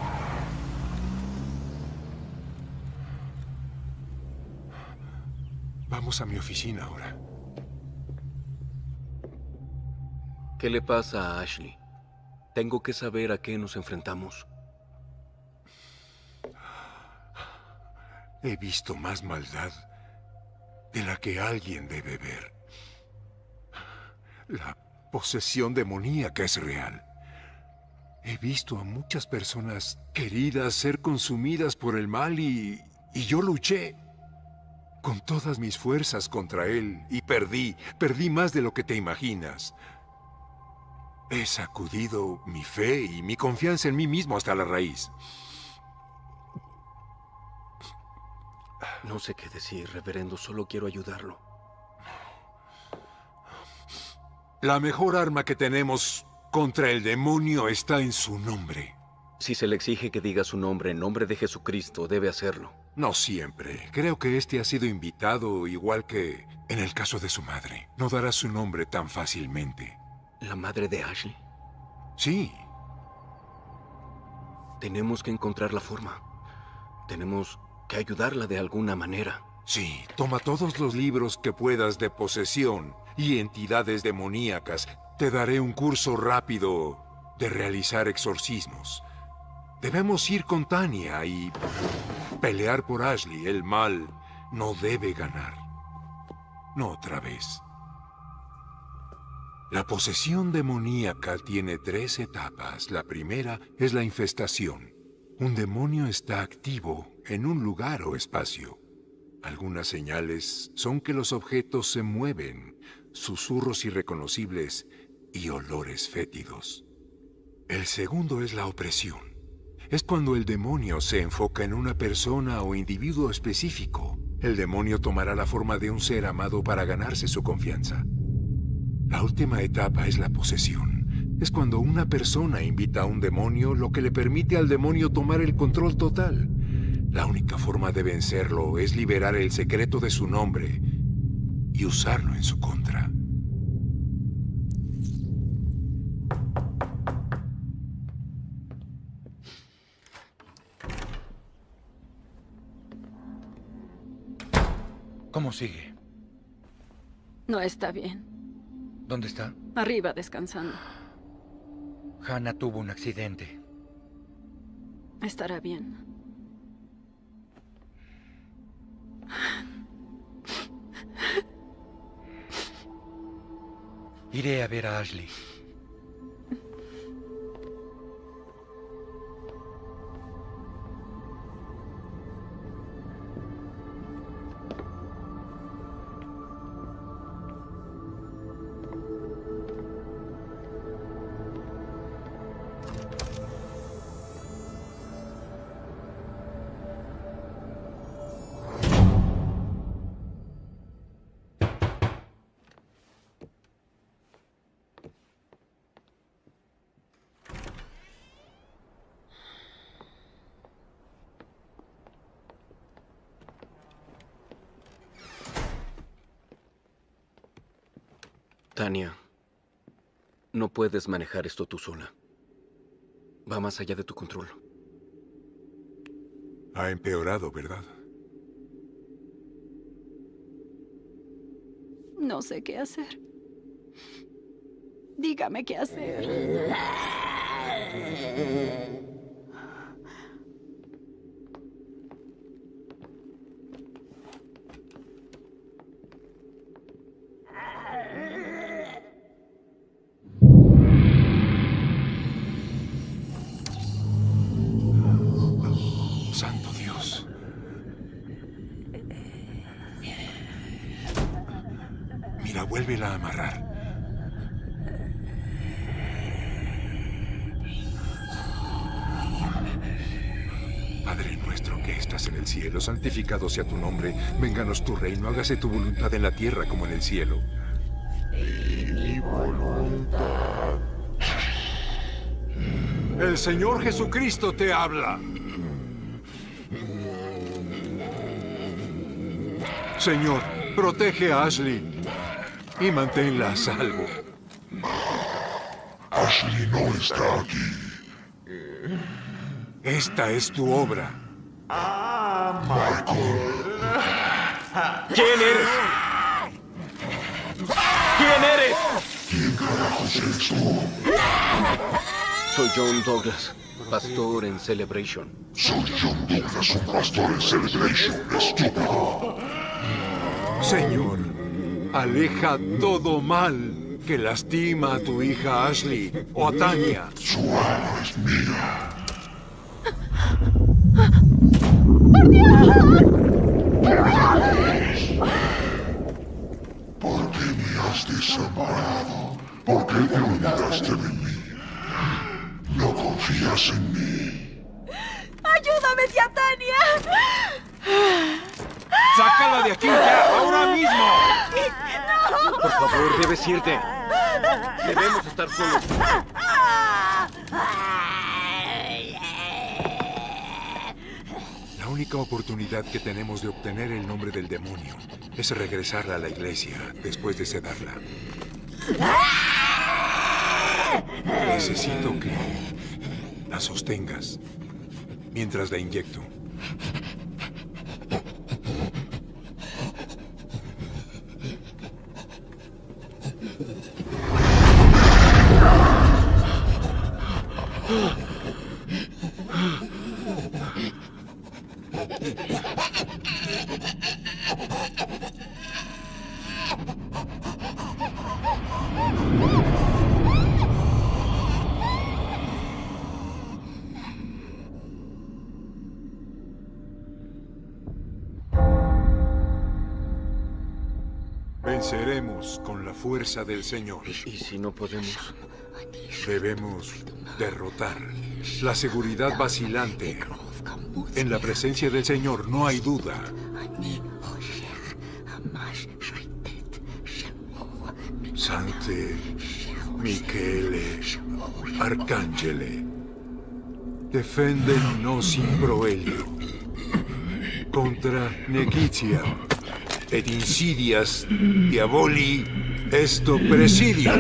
vamos a mi oficina ahora. ¿Qué le pasa a Ashley? Tengo que saber a qué nos enfrentamos. He visto más maldad de la que alguien debe ver. La posesión demoníaca es real. He visto a muchas personas queridas ser consumidas por el mal y, y yo luché con todas mis fuerzas contra él y perdí, perdí más de lo que te imaginas. He sacudido mi fe y mi confianza en mí mismo hasta la raíz. No sé qué decir, reverendo, solo quiero ayudarlo. La mejor arma que tenemos contra el demonio está en su nombre. Si se le exige que diga su nombre en nombre de Jesucristo, debe hacerlo. No siempre. Creo que este ha sido invitado igual que en el caso de su madre. No dará su nombre tan fácilmente. ¿La madre de Ashley? Sí. Tenemos que encontrar la forma. Tenemos que ayudarla de alguna manera. Sí, toma todos los libros que puedas de posesión y entidades demoníacas. Te daré un curso rápido de realizar exorcismos. Debemos ir con Tania y pelear por Ashley. El mal no debe ganar. No otra vez. La posesión demoníaca tiene tres etapas. La primera es la infestación. Un demonio está activo en un lugar o espacio. Algunas señales son que los objetos se mueven, susurros irreconocibles y olores fétidos. El segundo es la opresión. Es cuando el demonio se enfoca en una persona o individuo específico. El demonio tomará la forma de un ser amado para ganarse su confianza. La última etapa es la posesión. Es cuando una persona invita a un demonio, lo que le permite al demonio tomar el control total. La única forma de vencerlo es liberar el secreto de su nombre y usarlo en su contra. ¿Cómo sigue? No está bien. ¿Dónde está? Arriba descansando. Hannah tuvo un accidente. Estará bien. Iré a ver a Ashley. Tania, no puedes manejar esto tú sola. Va más allá de tu control. Ha empeorado, ¿verdad? No sé qué hacer. Dígame qué hacer. santificado sea tu nombre. Vénganos tu reino, hágase tu voluntad en la tierra como en el cielo. Mi voluntad. El Señor Jesucristo te habla. Señor, protege a Ashley y manténla a salvo. Ashley no está aquí. Esta es tu obra. Michael. ¿Quién eres? ¿Quién eres? ¿Quién carajos eres tú? Soy John Douglas, pastor en Celebration. Soy John Douglas, un pastor en Celebration, estúpido. Señor, aleja todo mal que lastima a tu hija Ashley o a Tania. Su alma es mía. ¿Por qué me has desamparado? ¿Por qué te olvidaste de mí? ¿No confías en mí? ¡Ayúdame, tía Tania! ¡Sácala de aquí ya, ahora mismo! Por favor, debes irte. Debemos estar solos. Única oportunidad que tenemos de obtener el nombre del demonio es regresarla a la iglesia después de sedarla. Necesito que la sostengas mientras la inyecto. Del Señor. ¿Y si no podemos? Debemos derrotar la seguridad vacilante. En la presencia del Señor no hay duda. Sante Michele Arcangele, defenden nos in proelio contra nequitia ed insidias diaboli esto presidio.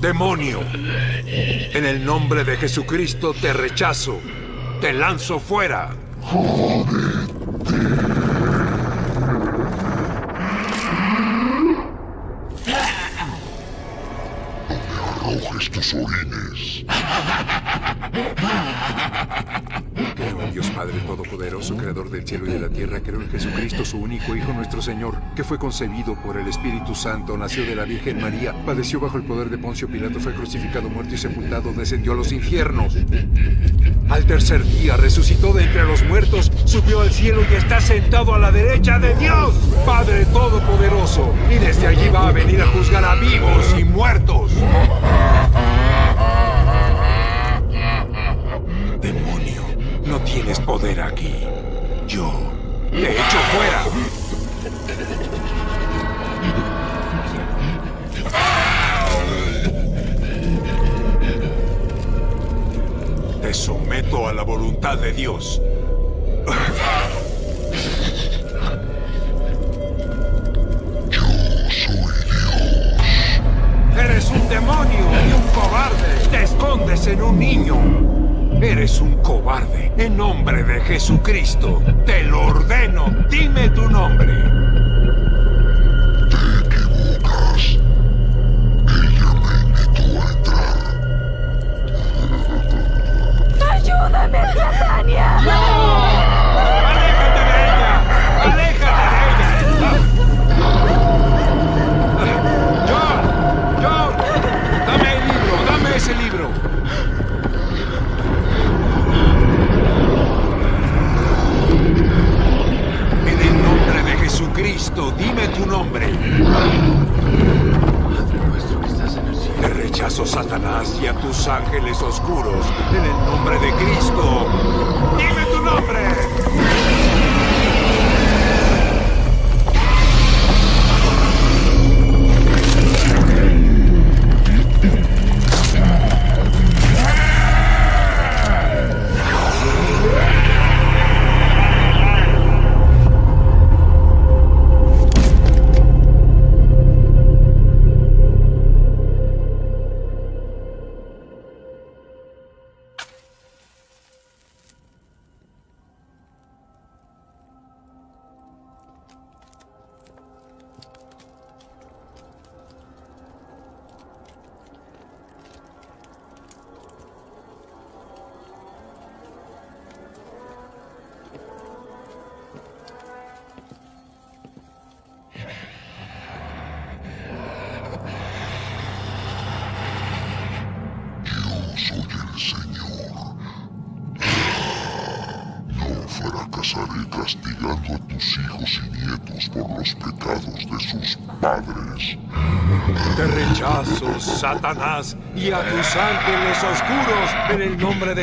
Demonio, en el nombre de Jesucristo te rechazo, te lanzo fuera. Arrojes Todopoderoso, Creador del cielo y de la tierra. Creo en Jesucristo, su único Hijo, nuestro Señor, que fue concebido por el Espíritu Santo, nació de la Virgen María, padeció bajo el poder de Poncio Pilato, fue crucificado, muerto y sepultado, descendió a los infiernos. Al tercer día resucitó de entre los muertos, subió al cielo y está sentado a la derecha de Dios, Padre Todopoderoso. Y desde allí va a venir a juzgar a vivos y muertos. Tienes poder aquí. Yo te echo fuera. Te someto a la voluntad de Dios. Eres un demonio y un cobarde. Te escondes en un niño. Eres un cobarde. En nombre de Jesucristo, te lo ordeno. Dime tu nombre.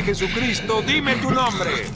Jesucristo, dime tu nombre.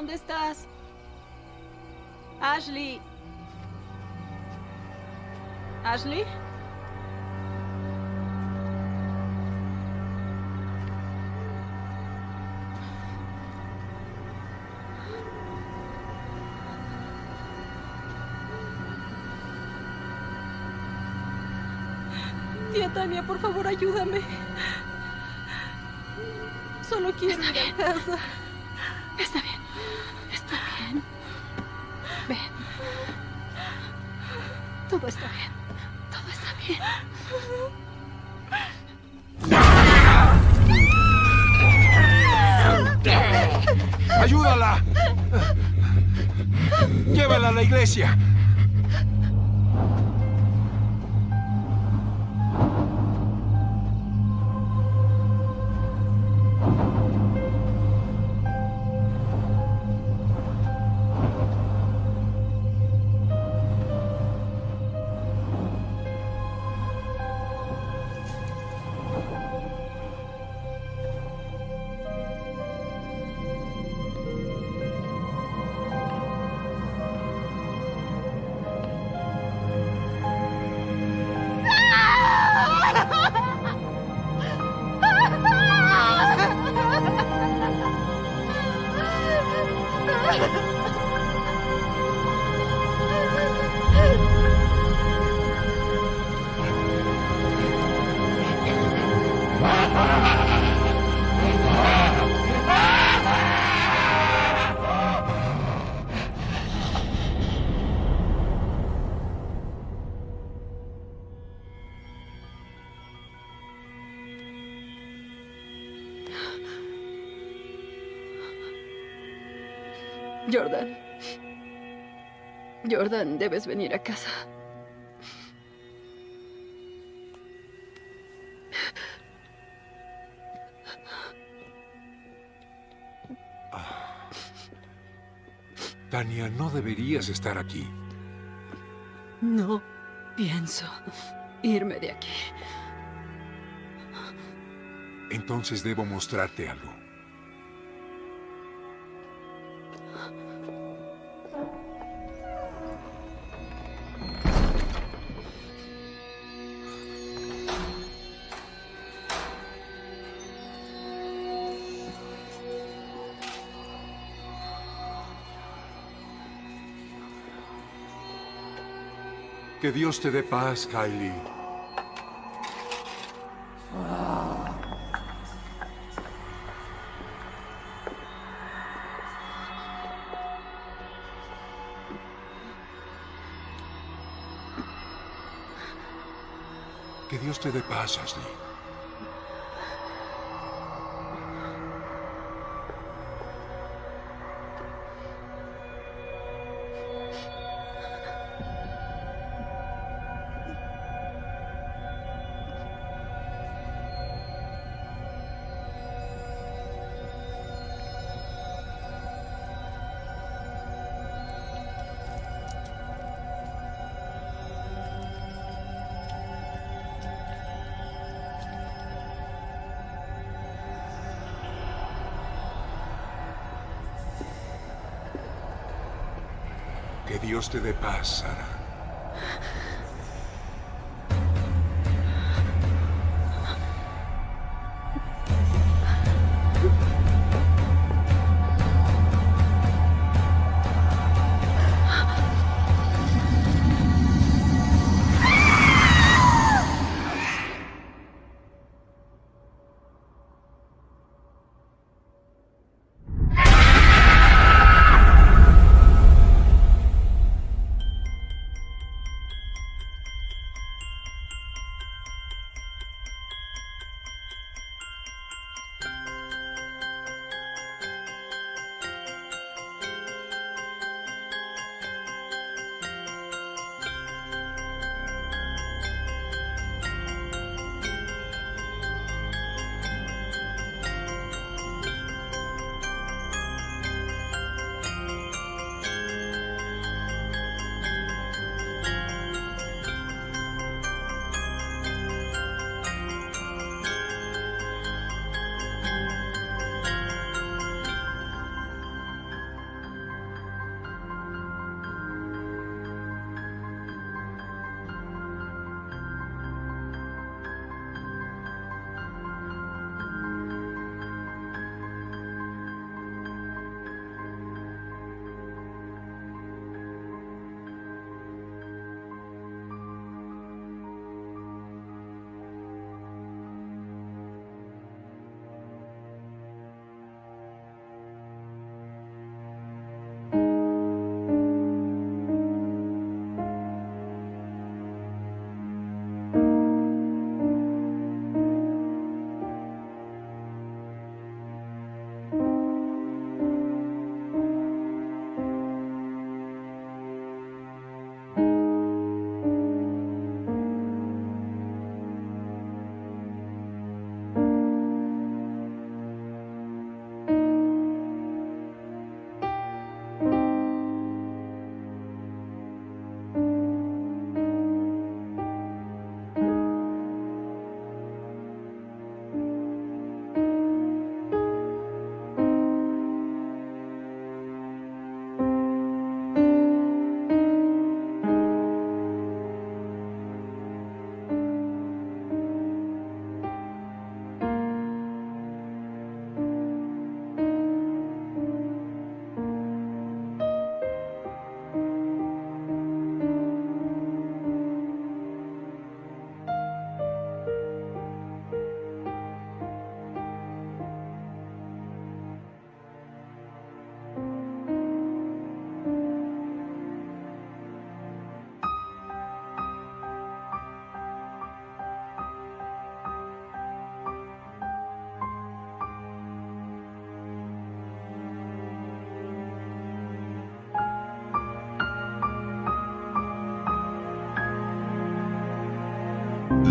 ¿Dónde estás? Ashley. Ashley? Tía Tania, por favor, ayúdame. Solo quiero ir a casa. Олеся, Jordan, debes venir a casa. Tania, no deberías estar aquí. No pienso irme de aquí. Entonces debo mostrarte algo. Que Dios te dé paz, Kylie. Que Dios te dé paz, Ashley. Dios te dé.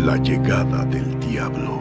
La llegada del diablo.